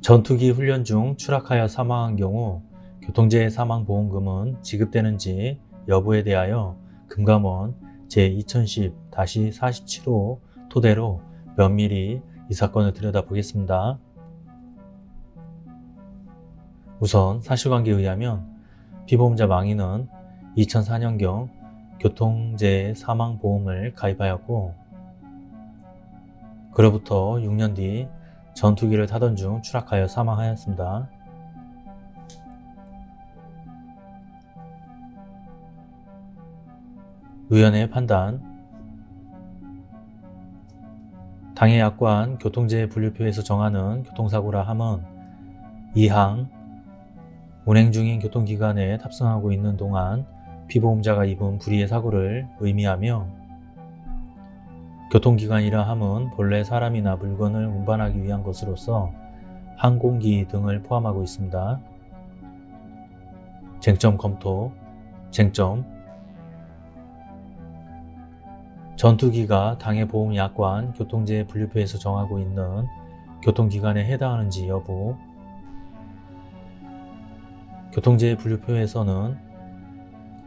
전투기 훈련 중 추락하여 사망한 경우 교통재해 사망보험금은 지급되는지 여부에 대하여 금감원 제2010-47호 토대로 면밀히 이 사건을 들여다보겠습니다. 우선 사실관계에 의하면 피보험자 망인은 2004년경 교통재해 사망보험을 가입하였고 그로부터 6년 뒤 전투기를 타던 중 추락하여 사망하였습니다. 의원의 판단 당해 약관 교통재해 분류표에서 정하는 교통사고라 함은 2항 운행 중인 교통기관에 탑승하고 있는 동안 피보험자가 입은 불의의 사고를 의미하며 교통기관이라 함은 본래 사람이나 물건을 운반하기 위한 것으로서 항공기 등을 포함하고 있습니다. 쟁점 검토 쟁점 전투기가 당해 보험 약관 교통재해 분류표에서 정하고 있는 교통기관에 해당하는지 여부 교통재해 분류표에서는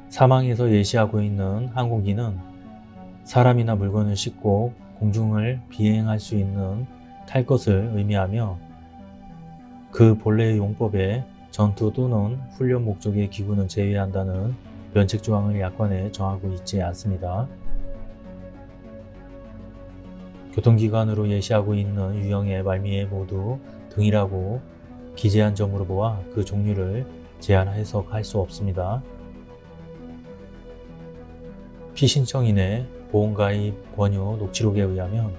사망에서 예시하고 있는 항공기는 사람이나 물건을 싣고 공중을 비행할 수 있는 탈 것을 의미하며 그 본래의 용법에 전투 또는 훈련 목적의 기구는 제외한다는 면책 조항을 약관에 정하고 있지 않습니다. 교통기관으로 예시하고 있는 유형의 말미에 모두 등이라고 기재한 점으로 보아 그 종류를 제한 해석할 수 없습니다. 피신청인의 보험가입 권유 녹취록에 의하면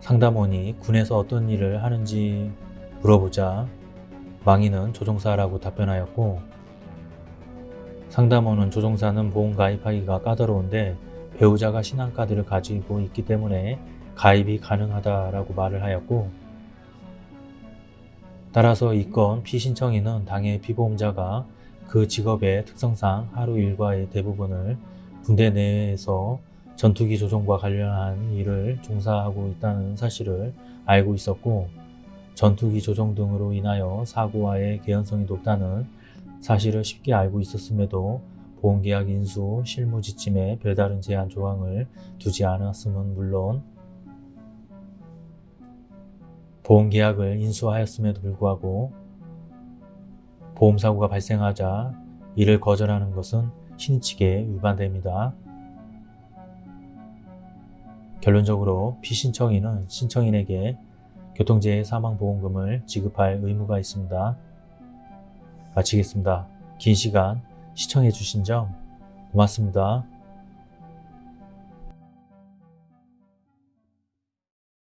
상담원이 군에서 어떤 일을 하는지 물어보자 망인은 조종사라고 답변하였고 상담원은 조종사는 보험 가입하기가 까다로운데 배우자가 신한카드를 가지고 있기 때문에 가입이 가능하다라고 말을 하였고 따라서 이건 피신청인은 당해 피보험자가 그 직업의 특성상 하루 일과의 대부분을 군대 내에서 전투기 조종과 관련한 일을 종사하고 있다는 사실을 알고 있었고 전투기 조종 등으로 인하여 사고와의 개연성이 높다는 사실을 쉽게 알고 있었음에도 보험계약 인수 실무 지침에 별다른 제한 조항을 두지 않았음은 물론 보험계약을 인수하였음에도 불구하고 보험사고가 발생하자 이를 거절하는 것은 신칙에 위반됩니다. 결론적으로 피신청인은 신청인에게 교통재해 사망보험금을 지급할 의무가 있습니다. 마치겠습니다. 긴 시간 시청해 주신 점 고맙습니다.